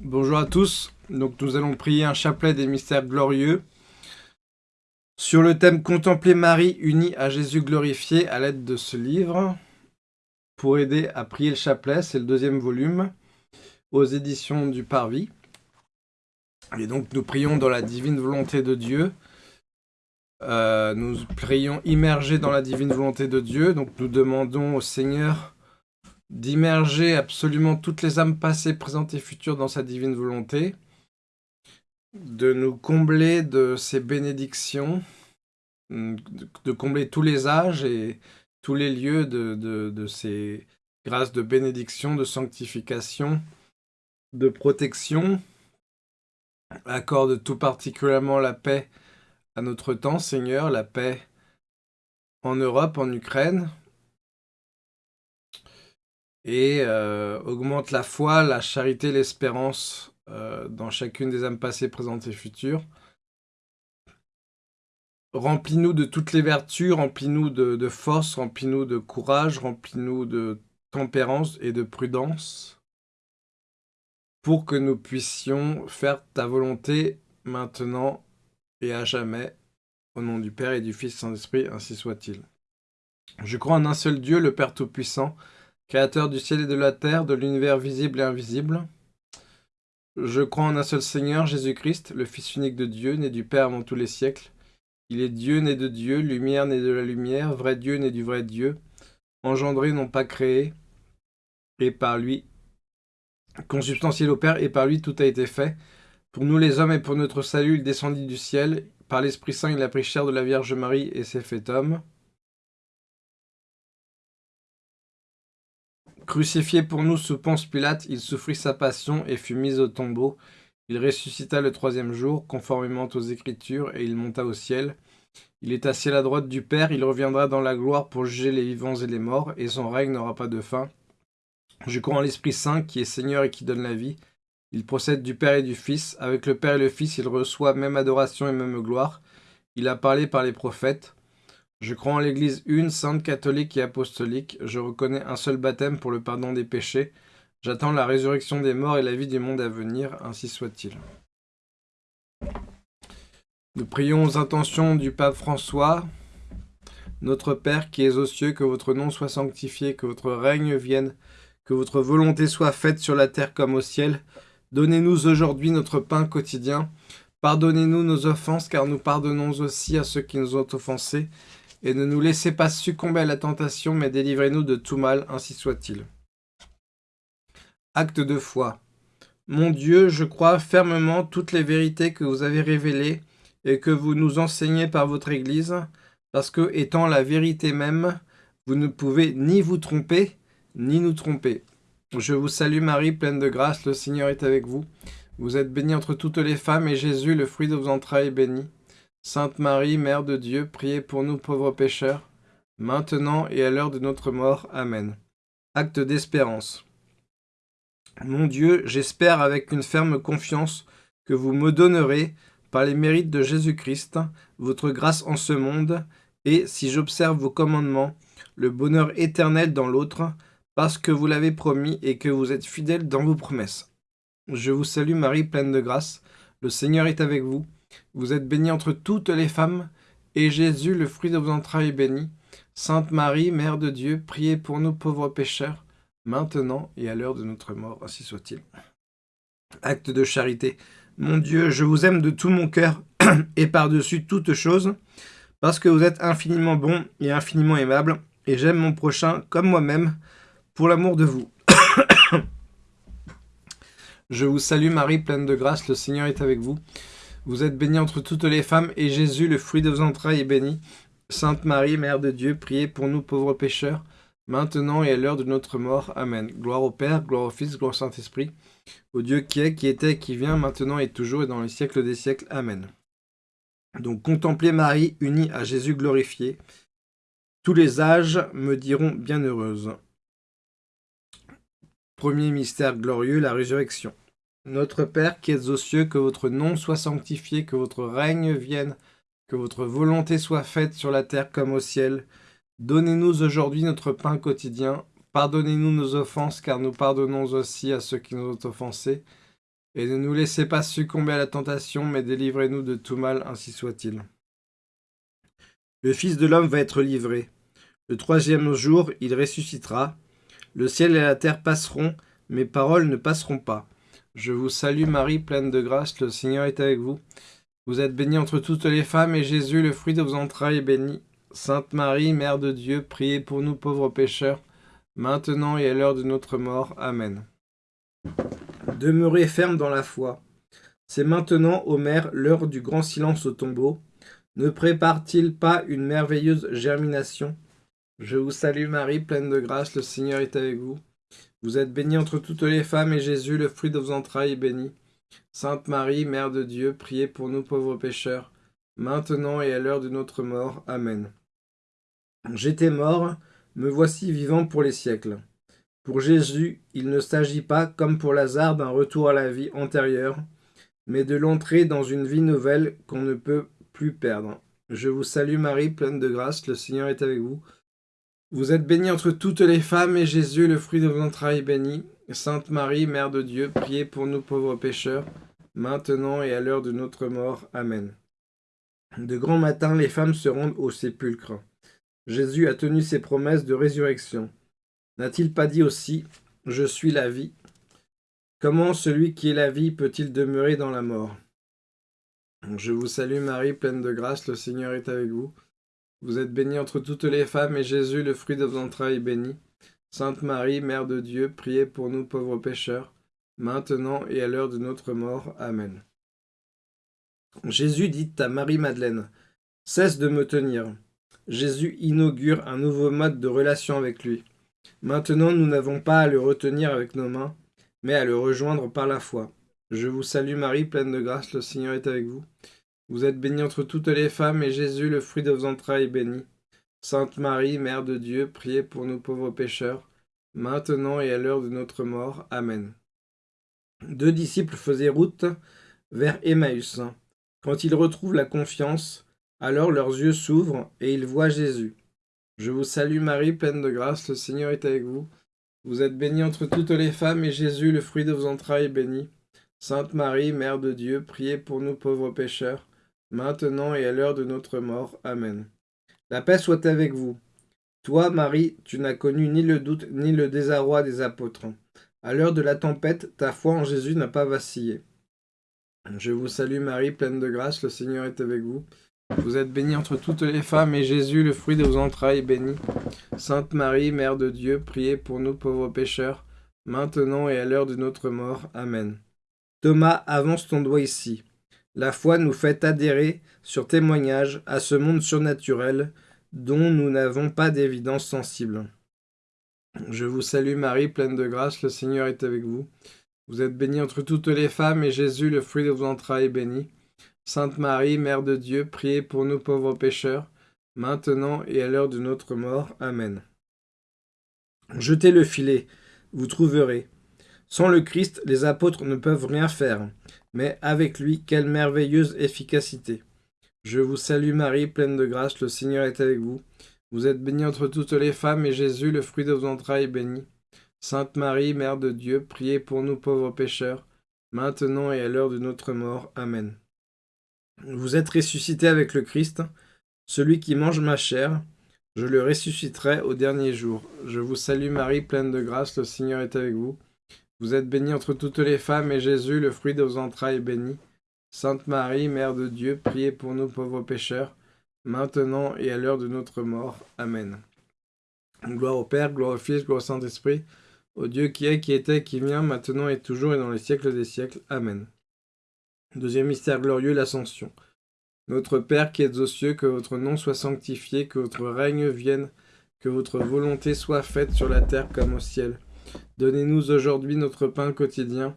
Bonjour à tous, nous allons prier un chapelet des mystères glorieux sur le thème Contempler Marie unie à Jésus glorifié à l'aide de ce livre. Pour aider à prier le chapelet, c'est le deuxième volume aux éditions du Parvis. Et donc nous prions dans la divine volonté de Dieu. Euh, nous prions immergés dans la divine volonté de Dieu. Donc nous demandons au Seigneur d'immerger absolument toutes les âmes passées, présentes et futures dans sa divine volonté, de nous combler de ses bénédictions, de combler tous les âges et tous les lieux de, ses grâces de bénédiction, de sanctification, de protection. Accorde tout particulièrement la paix à notre temps, Seigneur, la paix en Europe, en Ukraine, et euh, augmente la foi, la charité, l'espérance euh, dans chacune des âmes passées, présentes et futures. Remplis-nous de toutes les vertus, remplis-nous de, force, remplis-nous de courage, remplis-nous de tempérance et de prudence, pour que nous puissions faire ta volonté maintenant et à jamais, au nom du Père et du Fils Saint-Esprit, ainsi soit-il. Je crois en un seul Dieu, le Père Tout-Puissant, Créateur du ciel et de la terre, de l'univers visible et invisible. Je crois en un seul Seigneur, Jésus-Christ, le Fils unique de Dieu, né du Père avant tous les siècles. Il est Dieu né de Dieu, lumière né de la lumière, vrai Dieu né du vrai Dieu, engendré non pas créé, et par lui, consubstantiel au Père, et par lui tout a été fait. Pour nous les hommes et pour notre salut, il descendit du ciel, par l'Esprit Saint il a pris chair de la Vierge Marie et s'est fait homme. Crucifié pour nous sous Ponce Pilate, il souffrit sa passion et fut mis au tombeau. Il ressuscita le troisième jour, conformément aux Écritures, et il monta au ciel. Il est assis à la droite du Père, il reviendra dans la gloire pour juger les vivants et les morts, et son règne n'aura pas de fin. Je crois en l'Esprit Saint, qui est Seigneur et qui donne la vie. Il procède du Père et du Fils. Avec le Père et le Fils, il reçoit même adoration et même gloire. Il a parlé par les prophètes. Je crois en l'Église une, sainte, catholique et apostolique. Je reconnais un seul baptême pour le pardon des péchés. J'attends la résurrection des morts et la vie du monde à venir, ainsi soit-il. Nous prions aux intentions du pape François. Notre Père qui es aux cieux, que votre nom soit sanctifié, que votre règne vienne, que votre volonté soit faite sur la terre comme au ciel. Donnez-nous aujourd'hui notre pain quotidien. Pardonnez-nous nos offenses, car nous pardonnons aussi à ceux qui nous ont offensés et ne nous laissez pas succomber à la tentation, mais délivrez-nous de tout mal, ainsi soit-il. Acte de foi. Mon Dieu, je crois fermement toutes les vérités que vous avez révélées et que vous nous enseignez par votre Église, parce que, étant la vérité même, vous ne pouvez ni vous tromper, ni nous tromper. Je vous salue Marie, pleine de grâce, le Seigneur est avec vous. Vous êtes bénie entre toutes les femmes, et Jésus, le fruit de vos entrailles, est béni. Sainte Marie, Mère de Dieu, priez pour nous pauvres pécheurs, maintenant et à l'heure de notre mort. Amen. Acte d'espérance. Mon Dieu, j'espère avec une ferme confiance que vous me donnerez, par les mérites de Jésus-Christ, votre grâce en ce monde, et, si j'observe vos commandements, le bonheur éternel dans l'autre, parce que vous l'avez promis et que vous êtes fidèle dans vos promesses. Je vous salue Marie, pleine de grâce, le Seigneur est avec vous. Vous êtes bénie entre toutes les femmes, et Jésus, le fruit de vos entrailles, est béni. Sainte Marie, Mère de Dieu, priez pour nous pauvres pécheurs, maintenant et à l'heure de notre mort, ainsi soit-il. Acte de charité. Mon Dieu, je vous aime de tout mon cœur, et par-dessus toutes choses, parce que vous êtes infiniment bon et infiniment aimable, et j'aime mon prochain comme moi-même, pour l'amour de vous. je vous salue Marie, pleine de grâce, le Seigneur est avec vous. Vous êtes bénie entre toutes les femmes, et Jésus, le fruit de vos entrailles, est béni. Sainte Marie, Mère de Dieu, priez pour nous pauvres pécheurs, maintenant et à l'heure de notre mort. Amen. Gloire au Père, gloire au Fils, gloire au Saint-Esprit, au Dieu qui est, qui était, qui vient, maintenant et toujours, et dans les siècles des siècles. Amen. Donc, contemplez Marie, unie à Jésus glorifié. Tous les âges me diront bienheureuse. Premier mystère glorieux, la résurrection. Notre Père qui êtes aux cieux, que votre nom soit sanctifié, que votre règne vienne, que votre volonté soit faite sur la terre comme au ciel. Donnez-nous aujourd'hui notre pain quotidien. Pardonnez-nous nos offenses, car nous pardonnons aussi à ceux qui nous ont offensés. Et ne nous laissez pas succomber à la tentation, mais délivrez-nous de tout mal, ainsi soit-il. Le Fils de l'homme va être livré. Le troisième jour, il ressuscitera. Le ciel et la terre passeront, mes paroles ne passeront pas. Je vous salue Marie, pleine de grâce, le Seigneur est avec vous. Vous êtes bénie entre toutes les femmes, et Jésus, le fruit de vos entrailles, est béni. Sainte Marie, Mère de Dieu, priez pour nous pauvres pécheurs, maintenant et à l'heure de notre mort. Amen. Demeurez ferme dans la foi. C'est maintenant, ô Mère, l'heure du grand silence au tombeau. Ne prépare-t-il pas une merveilleuse germination? Je vous salue Marie, pleine de grâce, le Seigneur est avec vous. Vous êtes bénie entre toutes les femmes, et Jésus, le fruit de vos entrailles, est béni. Sainte Marie, Mère de Dieu, priez pour nous pauvres pécheurs, maintenant et à l'heure de notre mort. Amen. J'étais mort, me voici vivant pour les siècles. Pour Jésus, il ne s'agit pas, comme pour Lazare, d'un retour à la vie antérieure, mais de l'entrée dans une vie nouvelle qu'on ne peut plus perdre. Je vous salue Marie, pleine de grâce, le Seigneur est avec vous. Vous êtes bénie entre toutes les femmes, et Jésus, le fruit de vos entrailles, est béni. Sainte Marie, Mère de Dieu, priez pour nous pauvres pécheurs, maintenant et à l'heure de notre mort. Amen. De grand matin, les femmes se rendent au sépulcre. Jésus a tenu ses promesses de résurrection. N'a-t-il pas dit aussi « Je suis la vie » Comment celui qui est la vie peut-il demeurer dans la mort? Je vous salue Marie, pleine de grâce, le Seigneur est avec vous. Vous êtes bénie entre toutes les femmes, et Jésus, le fruit de vos entrailles, est béni. Sainte Marie, Mère de Dieu, priez pour nous pauvres pécheurs, maintenant et à l'heure de notre mort. Amen. Jésus dit à Marie-Madeleine, « Cesse de me tenir. » Jésus inaugure un nouveau mode de relation avec lui. Maintenant, nous n'avons pas à le retenir avec nos mains, mais à le rejoindre par la foi. Je vous salue Marie, pleine de grâce, le Seigneur est avec vous. Vous êtes bénie entre toutes les femmes, et Jésus, le fruit de vos entrailles, est béni. Sainte Marie, Mère de Dieu, priez pour nous pauvres pécheurs, maintenant et à l'heure de notre mort. Amen. Deux disciples faisaient route vers Emmaüs. Quand ils retrouvent la confiance, alors leurs yeux s'ouvrent et ils voient Jésus. Je vous salue Marie, pleine de grâce, le Seigneur est avec vous. Vous êtes bénie entre toutes les femmes, et Jésus, le fruit de vos entrailles, est béni. Sainte Marie, Mère de Dieu, priez pour nous pauvres pécheurs, maintenant et à l'heure de notre mort. Amen. La paix soit avec vous. Toi, Marie, tu n'as connu ni le doute ni le désarroi des apôtres. À l'heure de la tempête, ta foi en Jésus n'a pas vacillé. Je vous salue Marie, pleine de grâce, le Seigneur est avec vous. Vous êtes bénie entre toutes les femmes, et Jésus, le fruit de vos entrailles, est béni. Sainte Marie, Mère de Dieu, priez pour nous pauvres pécheurs, maintenant et à l'heure de notre mort. Amen. Thomas, avance ton doigt ici. La foi nous fait adhérer, sur témoignage, à ce monde surnaturel, dont nous n'avons pas d'évidence sensible. Je vous salue Marie, pleine de grâce, le Seigneur est avec vous. Vous êtes bénie entre toutes les femmes, et Jésus, le fruit de vos entrailles, est béni. Sainte Marie, Mère de Dieu, priez pour nous pauvres pécheurs, maintenant et à l'heure de notre mort. Amen. Jetez le filet, vous trouverez. Sans le Christ, les apôtres ne peuvent rien faire, mais avec lui, quelle merveilleuse efficacité. Je vous salue Marie, pleine de grâce, le Seigneur est avec vous. Vous êtes bénie entre toutes les femmes, et Jésus, le fruit de vos entrailles, est béni. Sainte Marie, Mère de Dieu, priez pour nous pauvres pécheurs, maintenant et à l'heure de notre mort. Amen. Vous êtes ressuscité avec le Christ, celui qui mange ma chair, je le ressusciterai au dernier jour. Je vous salue Marie, pleine de grâce, le Seigneur est avec vous. Vous êtes bénie entre toutes les femmes, et Jésus, le fruit de vos entrailles, est béni. Sainte Marie, Mère de Dieu, priez pour nous pauvres pécheurs, maintenant et à l'heure de notre mort. Amen. Gloire au Père, gloire au Fils, gloire au Saint-Esprit, au Dieu qui est, qui était, qui vient, maintenant et toujours et dans les siècles des siècles. Amen. Deuxième mystère glorieux, l'ascension. Notre Père qui êtes aux cieux, que votre nom soit sanctifié, que votre règne vienne, que votre volonté soit faite sur la terre comme au ciel. Donnez-nous aujourd'hui notre pain quotidien.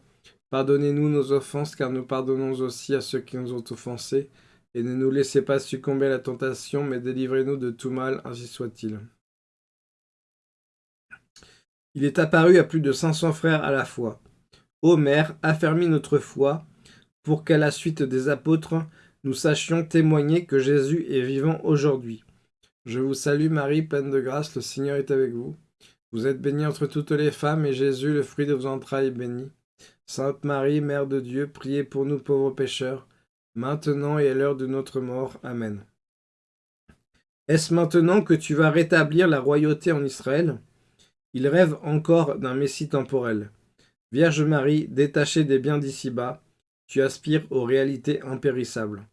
Pardonnez-nous nos offenses, car nous pardonnons aussi à ceux qui nous ont offensés. Et ne nous laissez pas succomber à la tentation, mais délivrez-nous de tout mal, ainsi soit-il. Il est apparu à plus de 500 frères à la fois. Ô Mère, affermis notre foi, pour qu'à la suite des apôtres, nous sachions témoigner que Jésus est vivant aujourd'hui. Je vous salue Marie, pleine de grâce, le Seigneur est avec vous. Vous êtes bénie entre toutes les femmes, et Jésus, le fruit de vos entrailles, est béni. Sainte Marie, Mère de Dieu, priez pour nous pauvres pécheurs, maintenant et à l'heure de notre mort. Amen. Est-ce maintenant que tu vas rétablir la royauté en Israël? Il rêve encore d'un Messie temporel. Vierge Marie, détachée des biens d'ici-bas, tu aspires aux réalités impérissables.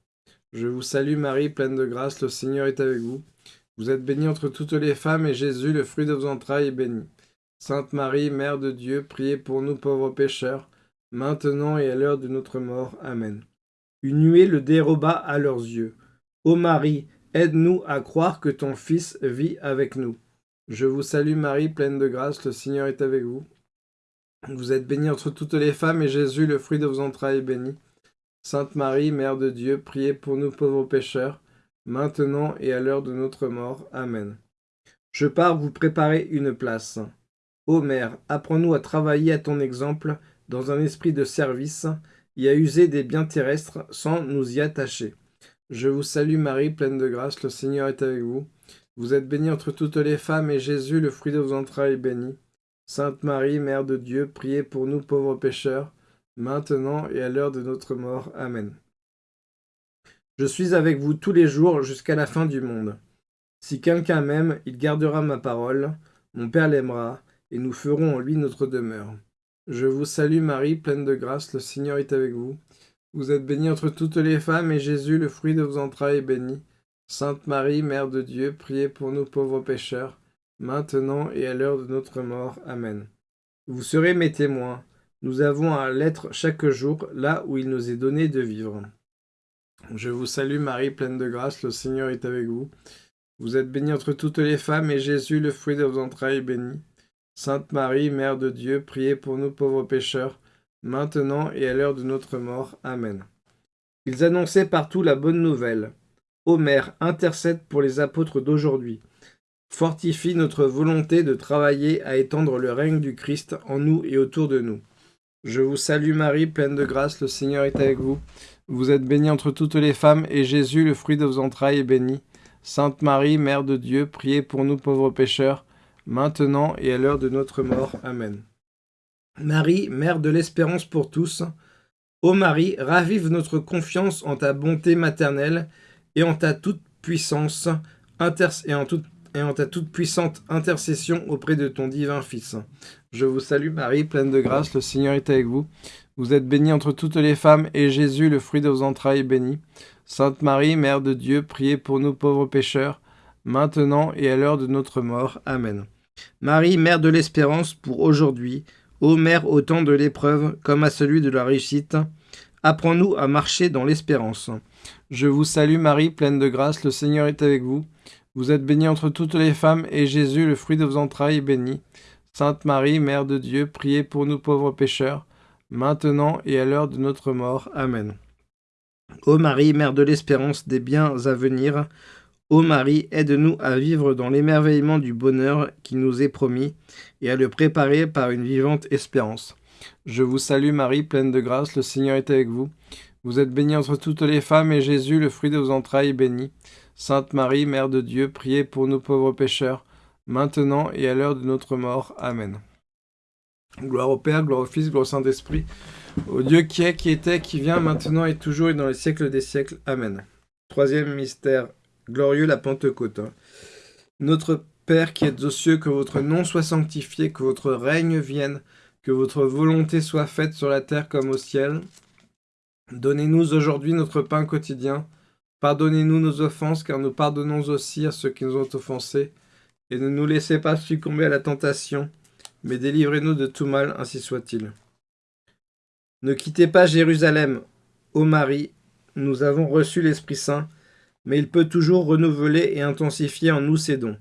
Je vous salue Marie, pleine de grâce, le Seigneur est avec vous. Vous êtes bénie entre toutes les femmes, et Jésus, le fruit de vos entrailles, est béni. Sainte Marie, Mère de Dieu, priez pour nous pauvres pécheurs, maintenant et à l'heure de notre mort. Amen. Une nuée le déroba à leurs yeux. Ô Marie, aide-nous à croire que ton Fils vit avec nous. Je vous salue Marie, pleine de grâce, le Seigneur est avec vous. Vous êtes bénie entre toutes les femmes, et Jésus, le fruit de vos entrailles, est béni. Sainte Marie, Mère de Dieu, priez pour nous pauvres pécheurs, maintenant et à l'heure de notre mort. Amen. Je pars vous préparer une place. Ô Mère, apprends-nous à travailler à ton exemple, dans un esprit de service, et à user des biens terrestres sans nous y attacher. Je vous salue Marie, pleine de grâce, le Seigneur est avec vous. Vous êtes bénie entre toutes les femmes, et Jésus, le fruit de vos entrailles, est béni. Sainte Marie, Mère de Dieu, priez pour nous pauvres pécheurs, maintenant et à l'heure de notre mort. Amen. Je suis avec vous tous les jours jusqu'à la fin du monde. Si quelqu'un m'aime, il gardera ma parole, mon Père l'aimera, et nous ferons en lui notre demeure. Je vous salue Marie, pleine de grâce, le Seigneur est avec vous. Vous êtes bénie entre toutes les femmes, et Jésus, le fruit de vos entrailles, est béni. Sainte Marie, Mère de Dieu, priez pour nous pauvres pécheurs, maintenant et à l'heure de notre mort. Amen. Vous serez mes témoins. Nous avons à l'être chaque jour là où il nous est donné de vivre. Je vous salue Marie, pleine de grâce, le Seigneur est avec vous. Vous êtes bénie entre toutes les femmes, et Jésus, le fruit de vos entrailles, est béni. Sainte Marie, Mère de Dieu, priez pour nous pauvres pécheurs, maintenant et à l'heure de notre mort. Amen. Ils annonçaient partout la bonne nouvelle. Ô Mère, intercède pour les apôtres d'aujourd'hui fortifie notre volonté de travailler à étendre le règne du Christ en nous et autour de nous. Je vous salue Marie, pleine de grâce, le Seigneur est avec vous. Vous êtes bénie entre toutes les femmes, et Jésus, le fruit de vos entrailles, est béni. Sainte Marie, Mère de Dieu, priez pour nous pauvres pécheurs, maintenant et à l'heure de notre mort. Amen. Marie, Mère de l'espérance pour tous, ô Marie, ravive notre confiance en ta bonté maternelle et en ta toute puissance et en toute et en ta toute puissante intercession auprès de ton divin Fils. Je vous salue Marie, pleine de grâce, le Seigneur est avec vous. Vous êtes bénie entre toutes les femmes, et Jésus, le fruit de vos entrailles, est béni. Sainte Marie, Mère de Dieu, priez pour nous pauvres pécheurs, maintenant et à l'heure de notre mort. Amen. Marie, Mère de l'espérance pour aujourd'hui, ô Mère au temps de l'épreuve comme à celui de la réussite, apprends-nous à marcher dans l'espérance. Je vous salue Marie, pleine de grâce, le Seigneur est avec vous. Vous êtes bénie entre toutes les femmes, et Jésus, le fruit de vos entrailles, est béni. Sainte Marie, Mère de Dieu, priez pour nous pauvres pécheurs, maintenant et à l'heure de notre mort. Amen. Ô Marie, Mère de l'espérance des biens à venir, Ô Marie, aide-nous à vivre dans l'émerveillement du bonheur qui nous est promis, et à le préparer par une vivante espérance. Je vous salue Marie, pleine de grâce, le Seigneur est avec vous. Vous êtes bénie entre toutes les femmes, et Jésus, le fruit de vos entrailles, est béni. Sainte Marie, Mère de Dieu, priez pour nous pauvres pécheurs, maintenant et à l'heure de notre mort. Amen. Gloire au Père, gloire au Fils, gloire au Saint-Esprit, au Dieu qui est, qui était, qui vient, maintenant et toujours et dans les siècles des siècles. Amen. Troisième mystère glorieux, la Pentecôte. Notre Père qui êtes aux cieux, que votre nom soit sanctifié, que votre règne vienne, que votre volonté soit faite sur la terre comme au ciel. Donnez-nous aujourd'hui notre pain quotidien. Pardonnez-nous nos offenses, car nous pardonnons aussi à ceux qui nous ont offensés. Et ne nous laissez pas succomber à la tentation, mais délivrez-nous de tout mal, ainsi soit-il. Ne quittez pas Jérusalem, ô Marie, nous avons reçu l'Esprit Saint, mais il peut toujours renouveler et intensifier en nous ses dons.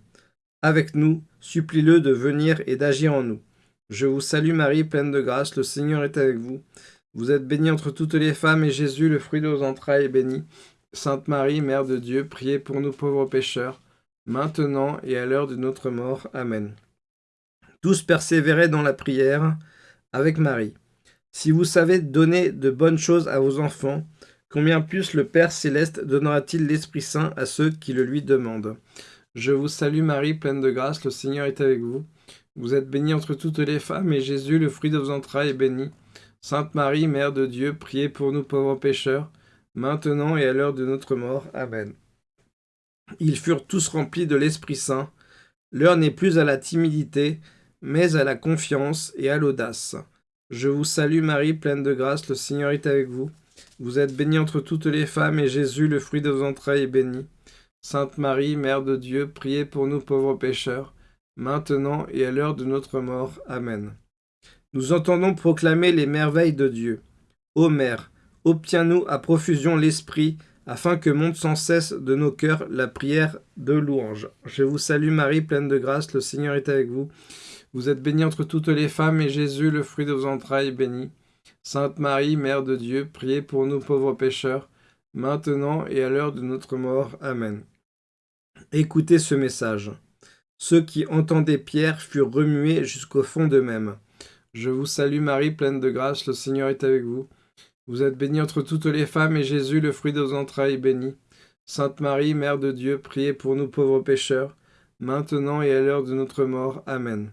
Avec nous, supplie-le de venir et d'agir en nous. Je vous salue Marie, pleine de grâce, le Seigneur est avec vous. Vous êtes bénie entre toutes les femmes, et Jésus, le fruit de vos entrailles, est béni. Sainte Marie, Mère de Dieu, priez pour nous pauvres pécheurs, maintenant et à l'heure de notre mort. Amen. Tous persévérez dans la prière avec Marie. Si vous savez donner de bonnes choses à vos enfants, combien plus le Père céleste donnera-t-il l'Esprit Saint à ceux qui le lui demandent Je vous salue Marie, pleine de grâce, le Seigneur est avec vous. Vous êtes bénie entre toutes les femmes, et Jésus, le fruit de vos entrailles, est béni. Sainte Marie, Mère de Dieu, priez pour nous pauvres pécheurs, maintenant et à l'heure de notre mort. Amen. Ils furent tous remplis de l'Esprit Saint. L'heure n'est plus à la timidité, mais à la confiance et à l'audace. Je vous salue Marie, pleine de grâce, le Seigneur est avec vous. Vous êtes bénie entre toutes les femmes, et Jésus, le fruit de vos entrailles, est béni. Sainte Marie, Mère de Dieu, priez pour nous pauvres pécheurs, maintenant et à l'heure de notre mort. Amen. Nous entendons proclamer les merveilles de Dieu. Ô Mère, obtiens-nous à profusion l'Esprit, afin que monte sans cesse de nos cœurs la prière de louange. Je vous salue Marie, pleine de grâce, le Seigneur est avec vous. Vous êtes bénie entre toutes les femmes, et Jésus, le fruit de vos entrailles, est béni. Sainte Marie, Mère de Dieu, priez pour nous pauvres pécheurs, maintenant et à l'heure de notre mort. Amen. Écoutez ce message. Ceux qui entendaient Pierre furent remués jusqu'au fond d'eux-mêmes. Je vous salue Marie, pleine de grâce, le Seigneur est avec vous. Vous êtes bénie entre toutes les femmes, et Jésus, le fruit de vos entrailles, est béni. Sainte Marie, Mère de Dieu, priez pour nous pauvres pécheurs, maintenant et à l'heure de notre mort. Amen.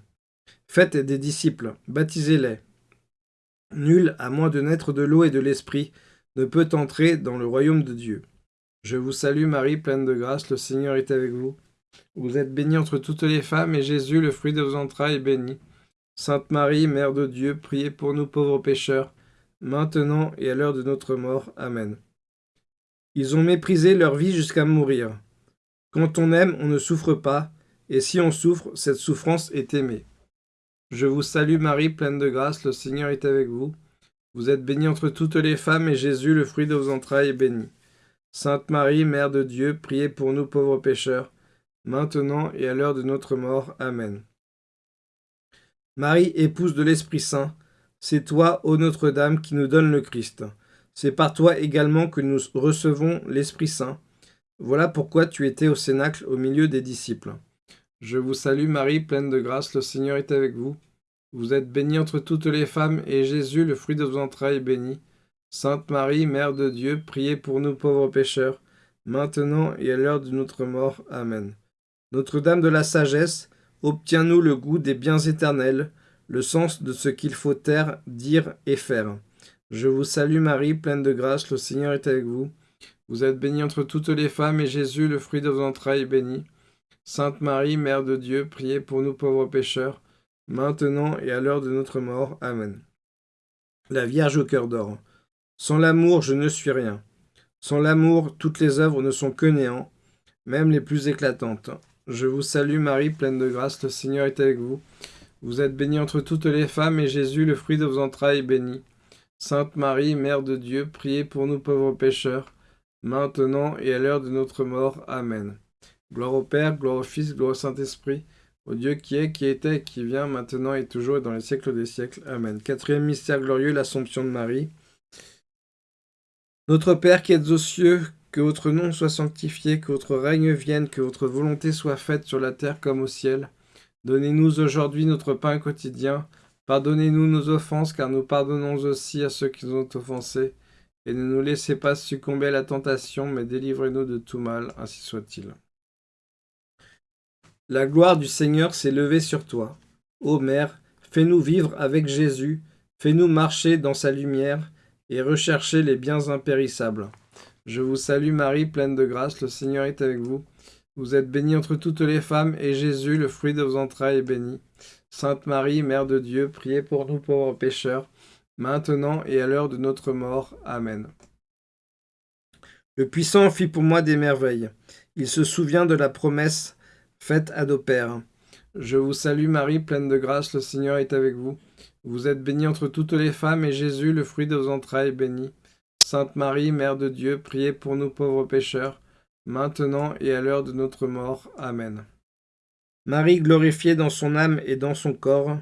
Faites des disciples, baptisez-les. Nul, à moins de naître de l'eau et de l'esprit, ne peut entrer dans le royaume de Dieu. Je vous salue Marie, pleine de grâce, le Seigneur est avec vous. Vous êtes bénie entre toutes les femmes, et Jésus, le fruit de vos entrailles, est béni. Sainte Marie, Mère de Dieu, priez pour nous pauvres pécheurs, maintenant et à l'heure de notre mort. Amen. Ils ont méprisé leur vie jusqu'à mourir. Quand on aime, on ne souffre pas, et si on souffre, cette souffrance est aimée. Je vous salue Marie, pleine de grâce, le Seigneur est avec vous. Vous êtes bénie entre toutes les femmes, et Jésus, le fruit de vos entrailles, est béni. Sainte Marie, Mère de Dieu, priez pour nous pauvres pécheurs, maintenant et à l'heure de notre mort. Amen. Marie, épouse de l'Esprit Saint, c'est toi, ô Notre-Dame, qui nous donne le Christ. C'est par toi également que nous recevons l'Esprit Saint. Voilà pourquoi tu étais au Cénacle au milieu des disciples. Je vous salue Marie, pleine de grâce, le Seigneur est avec vous. Vous êtes bénie entre toutes les femmes, et Jésus, le fruit de vos entrailles, est béni. Sainte Marie, Mère de Dieu, priez pour nous pauvres pécheurs, maintenant et à l'heure de notre mort. Amen. Notre-Dame de la sagesse, obtiens-nous le goût des biens éternels, le sens de ce qu'il faut taire, dire et faire. Je vous salue Marie, pleine de grâce, le Seigneur est avec vous. Vous êtes bénie entre toutes les femmes, et Jésus, le fruit de vos entrailles, est béni. Sainte Marie, Mère de Dieu, priez pour nous pauvres pécheurs, maintenant et à l'heure de notre mort. Amen. La Vierge au cœur d'or. Sans l'amour, je ne suis rien. Sans l'amour, toutes les œuvres ne sont que néant, même les plus éclatantes. Je vous salue Marie, pleine de grâce, le Seigneur est avec vous. Vous êtes bénie entre toutes les femmes, et Jésus, le fruit de vos entrailles, est béni. Sainte Marie, Mère de Dieu, priez pour nous pauvres pécheurs, maintenant et à l'heure de notre mort. Amen. Gloire au Père, gloire au Fils, gloire au Saint-Esprit, au Dieu qui est, qui était, qui vient, maintenant et toujours, et dans les siècles des siècles. Amen. Quatrième mystère glorieux, l'Assomption de Marie. Notre Père qui êtes aux cieux, que votre nom soit sanctifié, que votre règne vienne, que votre volonté soit faite sur la terre comme au ciel. Donnez-nous aujourd'hui notre pain quotidien. Pardonnez-nous nos offenses, car nous pardonnons aussi à ceux qui nous ont offensés. Et ne nous laissez pas succomber à la tentation, mais délivrez-nous de tout mal, ainsi soit-il. La gloire du Seigneur s'est levée sur toi. Ô Mère, fais-nous vivre avec Jésus, fais-nous marcher dans sa lumière et rechercher les biens impérissables. Je vous salue Marie, pleine de grâce, le Seigneur est avec vous. Vous êtes bénie entre toutes les femmes, et Jésus, le fruit de vos entrailles, est béni. Sainte Marie, Mère de Dieu, priez pour nous pauvres pécheurs, maintenant et à l'heure de notre mort. Amen. Le puissant fit pour moi des merveilles. Il se souvient de la promesse faite à nos pères. Je vous salue Marie, pleine de grâce, le Seigneur est avec vous. Vous êtes bénie entre toutes les femmes, et Jésus, le fruit de vos entrailles, est béni. Sainte Marie, Mère de Dieu, priez pour nous pauvres pécheurs, maintenant et à l'heure de notre mort. Amen. Marie, glorifiée dans son âme et dans son corps,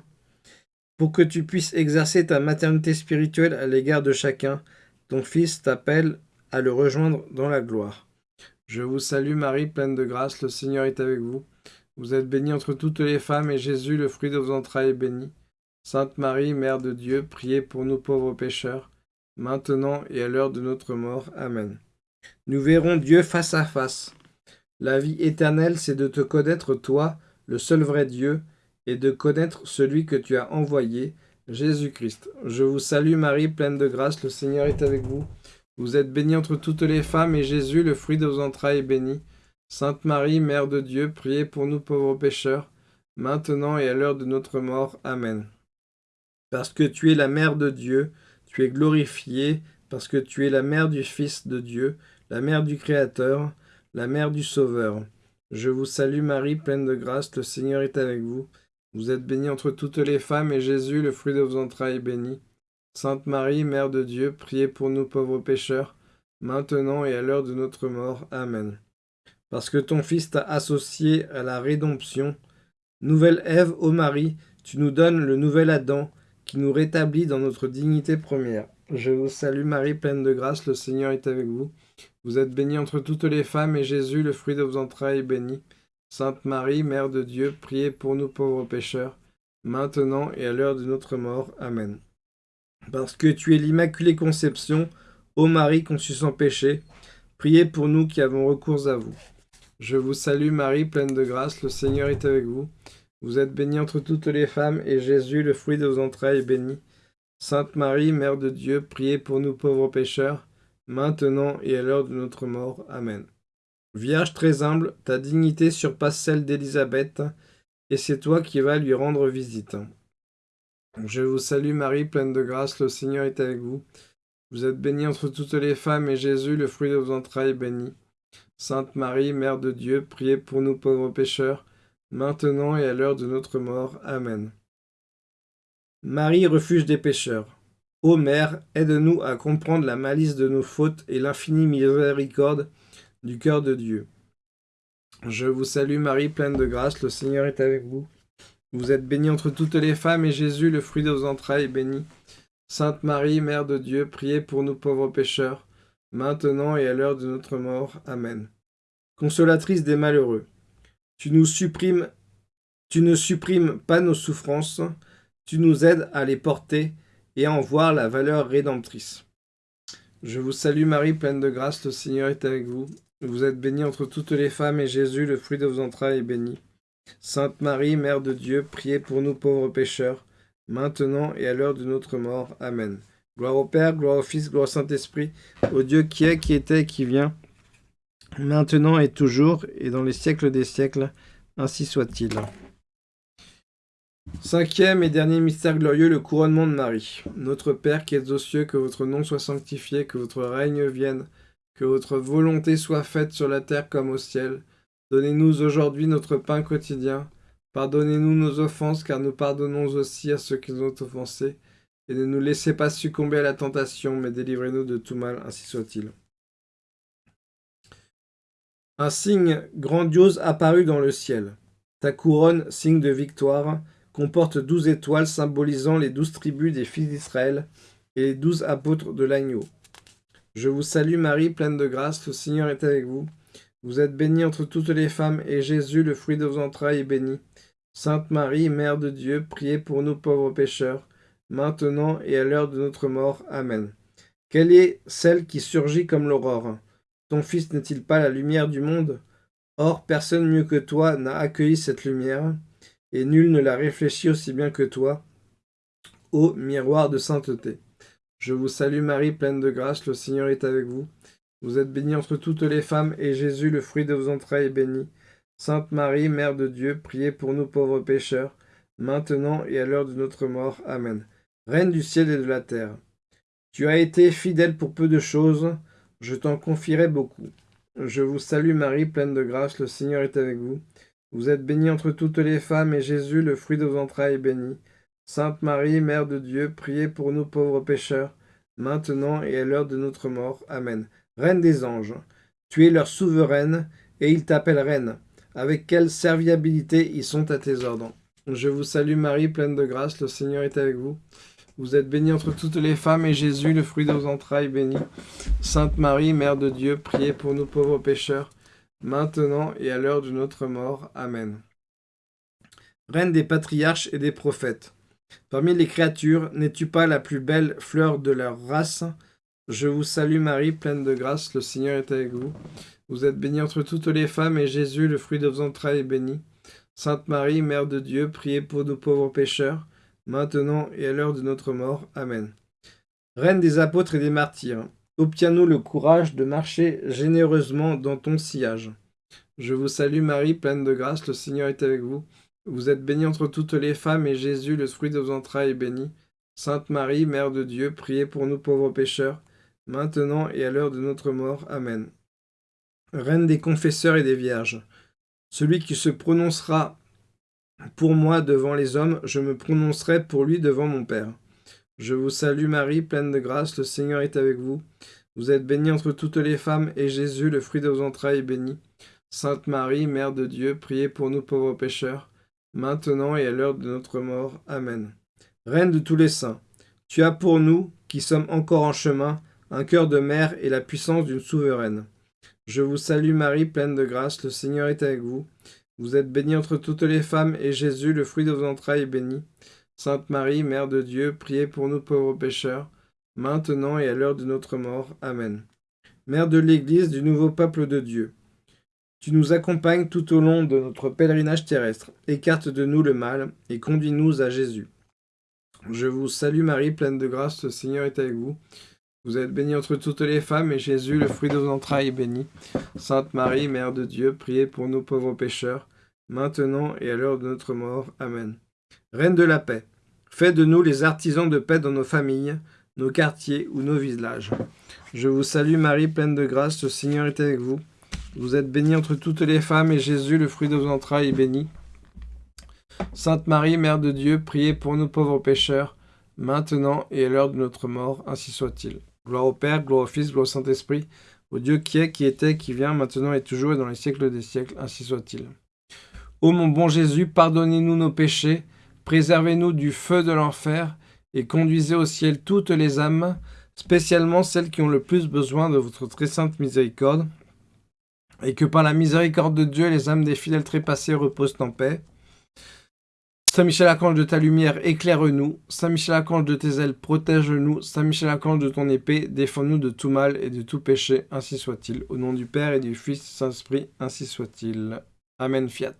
pour que tu puisses exercer ta maternité spirituelle à l'égard de chacun, ton Fils t'appelle à le rejoindre dans la gloire. Je vous salue Marie, pleine de grâce, le Seigneur est avec vous. Vous êtes bénie entre toutes les femmes, et Jésus, le fruit de vos entrailles, est béni. Sainte Marie, Mère de Dieu, priez pour nous pauvres pécheurs, maintenant et à l'heure de notre mort. Amen. Nous verrons Dieu face à face. La vie éternelle, c'est de te connaître toi, le seul vrai Dieu, et de connaître celui que tu as envoyé, Jésus-Christ. Je vous salue Marie, pleine de grâce, le Seigneur est avec vous. Vous êtes bénie entre toutes les femmes, et Jésus, le fruit de vos entrailles, est béni. Sainte Marie, Mère de Dieu, priez pour nous pauvres pécheurs, maintenant et à l'heure de notre mort. Amen. Parce que tu es la Mère de Dieu, tu es glorifiée, parce que tu es la Mère du Fils de Dieu, la Mère du Créateur, la Mère du Sauveur. Je vous salue Marie, pleine de grâce, le Seigneur est avec vous. Vous êtes bénie entre toutes les femmes, et Jésus, le fruit de vos entrailles, est béni. Sainte Marie, Mère de Dieu, priez pour nous pauvres pécheurs, maintenant et à l'heure de notre mort. Amen. Parce que ton Fils t'a associé à la rédemption, nouvelle Ève, ô Marie, tu nous donnes le nouvel Adam, qui nous rétablit dans notre dignité première. Je vous salue Marie, pleine de grâce, le Seigneur est avec vous. Vous êtes bénie entre toutes les femmes, et Jésus, le fruit de vos entrailles, est béni. Sainte Marie, Mère de Dieu, priez pour nous pauvres pécheurs, maintenant et à l'heure de notre mort. Amen. Parce que tu es l'Immaculée Conception, ô Marie conçue sans péché, priez pour nous qui avons recours à vous. Je vous salue Marie, pleine de grâce, le Seigneur est avec vous. Vous êtes bénie entre toutes les femmes, et Jésus, le fruit de vos entrailles, est béni. Sainte Marie, Mère de Dieu, priez pour nous pauvres pécheurs, maintenant et à l'heure de notre mort. Amen. Vierge très humble, ta dignité surpasse celle d'Élisabeth, et c'est toi qui vas lui rendre visite. Je vous salue Marie, pleine de grâce, le Seigneur est avec vous. Vous êtes bénie entre toutes les femmes, et Jésus, le fruit de vos entrailles, est béni. Sainte Marie, Mère de Dieu, priez pour nous pauvres pécheurs, maintenant et à l'heure de notre mort. Amen. Marie, refuge des pécheurs. Ô Mère, aide-nous à comprendre la malice de nos fautes et l'infinie miséricorde du cœur de Dieu. Je vous salue Marie, pleine de grâce, le Seigneur est avec vous. Vous êtes bénie entre toutes les femmes, et Jésus, le fruit de vos entrailles, est béni. Sainte Marie, Mère de Dieu, priez pour nous pauvres pécheurs, maintenant et à l'heure de notre mort. Amen. Consolatrice des malheureux, tu tu ne supprimes pas nos souffrances, tu nous aides à les porter et à en voir la valeur rédemptrice. Je vous salue Marie, pleine de grâce, le Seigneur est avec vous. Vous êtes bénie entre toutes les femmes, et Jésus, le fruit de vos entrailles, est béni. Sainte Marie, Mère de Dieu, priez pour nous pauvres pécheurs, maintenant et à l'heure de notre mort. Amen. Gloire au Père, gloire au Fils, gloire au Saint-Esprit, au Dieu qui est, qui était et qui vient, maintenant et toujours, et dans les siècles des siècles. Ainsi soit-il. Cinquième et dernier mystère glorieux, le couronnement de Marie. Notre Père qui êtes aux cieux, que votre nom soit sanctifié, que votre règne vienne, que votre volonté soit faite sur la terre comme au ciel. Donnez-nous aujourd'hui notre pain quotidien. Pardonnez-nous nos offenses, car nous pardonnons aussi à ceux qui nous ont offensés. Et ne nous laissez pas succomber à la tentation, mais délivrez-nous de tout mal, ainsi soit-il. Un signe grandiose apparut dans le ciel. Ta couronne, signe de victoire, comporte douze étoiles symbolisant les douze tribus des fils d'Israël et les douze apôtres de l'agneau. Je vous salue Marie, pleine de grâce, le Seigneur est avec vous. Vous êtes bénie entre toutes les femmes, et Jésus, le fruit de vos entrailles, est béni. Sainte Marie, Mère de Dieu, priez pour nous pauvres pécheurs, maintenant et à l'heure de notre mort. Amen. Quelle est celle qui surgit comme l'aurore? Ton Fils n'est-il pas la lumière du monde? Or, personne mieux que toi n'a accueilli cette lumière, et nul ne l'a réfléchi aussi bien que toi, ô miroir de sainteté. Je vous salue Marie, pleine de grâce, le Seigneur est avec vous. Vous êtes bénie entre toutes les femmes, et Jésus, le fruit de vos entrailles, est béni. Sainte Marie, Mère de Dieu, priez pour nous pauvres pécheurs, maintenant et à l'heure de notre mort. Amen. Reine du ciel et de la terre, tu as été fidèle pour peu de choses, je t'en confierai beaucoup. Je vous salue Marie, pleine de grâce, le Seigneur est avec vous. Vous êtes bénie entre toutes les femmes, et Jésus, le fruit de vos entrailles, est béni. Sainte Marie, Mère de Dieu, priez pour nous pauvres pécheurs, maintenant et à l'heure de notre mort. Amen. Reine des anges, tu es leur souveraine, et ils t'appellent reine. Avec quelle serviabilité ils sont à tes ordres. Je vous salue Marie, pleine de grâce, le Seigneur est avec vous. Vous êtes bénie entre toutes les femmes, et Jésus, le fruit de vos entrailles, béni. Sainte Marie, Mère de Dieu, priez pour nous pauvres pécheurs, maintenant et à l'heure de notre mort. Amen. Reine des patriarches et des prophètes, Parmi les créatures, n'es-tu pas la plus belle fleur de leur race? Je vous salue Marie, pleine de grâce, le Seigneur est avec vous. Vous êtes bénie entre toutes les femmes, et Jésus, le fruit de vos entrailles, est béni. Sainte Marie, Mère de Dieu, priez pour nous pauvres pécheurs, maintenant et à l'heure de notre mort. Amen. Reine des apôtres et des martyrs, obtiens-nous le courage de marcher généreusement dans ton sillage. Je vous salue Marie, pleine de grâce, le Seigneur est avec vous. Vous êtes bénie entre toutes les femmes, et Jésus, le fruit de vos entrailles, est béni. Sainte Marie, Mère de Dieu, priez pour nous pauvres pécheurs, maintenant et à l'heure de notre mort. Amen. Reine des confesseurs et des vierges, celui qui se prononcera pour moi devant les hommes, je me prononcerai pour lui devant mon Père. Je vous salue Marie, pleine de grâce, le Seigneur est avec vous. Vous êtes bénie entre toutes les femmes, et Jésus, le fruit de vos entrailles, est béni. Sainte Marie, Mère de Dieu, priez pour nous pauvres pécheurs, maintenant et à l'heure de notre mort. Amen. Reine de tous les saints, tu as pour nous, qui sommes encore en chemin, un cœur de mère et la puissance d'une souveraine. Je vous salue Marie, pleine de grâce, le Seigneur est avec vous. Vous êtes bénie entre toutes les femmes, et Jésus, le fruit de vos entrailles, est béni. Sainte Marie, Mère de Dieu, priez pour nous pauvres pécheurs, maintenant et à l'heure de notre mort. Amen. Mère de l'Église du nouveau peuple de Dieu, tu nous accompagnes tout au long de notre pèlerinage terrestre. Écarte de nous le mal, et conduis-nous à Jésus. Je vous salue Marie, pleine de grâce, le Seigneur est avec vous. Vous êtes bénie entre toutes les femmes, et Jésus, le fruit de vos entrailles, est béni. Sainte Marie, Mère de Dieu, priez pour nous pauvres pécheurs, maintenant et à l'heure de notre mort. Amen. Reine de la paix, fais de nous les artisans de paix dans nos familles, nos quartiers ou nos villages. Je vous salue Marie, pleine de grâce, le Seigneur est avec vous. Vous êtes bénie entre toutes les femmes, et Jésus, le fruit de vos entrailles, est béni. Sainte Marie, Mère de Dieu, priez pour nous pauvres pécheurs, maintenant et à l'heure de notre mort, ainsi soit-il. Gloire au Père, gloire au Fils, gloire au Saint-Esprit, au Dieu qui est, qui était, qui vient, maintenant et toujours et dans les siècles des siècles, ainsi soit-il. Ô mon bon Jésus, pardonnez-nous nos péchés, préservez-nous du feu de l'enfer, et conduisez au ciel toutes les âmes, spécialement celles qui ont le plus besoin de votre très sainte miséricorde, et que par la miséricorde de Dieu, les âmes des fidèles trépassés reposent en paix. Saint Michel Archange de ta lumière, éclaire-nous. Saint Michel Archange de tes ailes, protège-nous. Saint Michel Archange de ton épée, défends-nous de tout mal et de tout péché, ainsi soit-il. Au nom du Père et du Fils, Saint-Esprit, ainsi soit-il. Amen, fiat.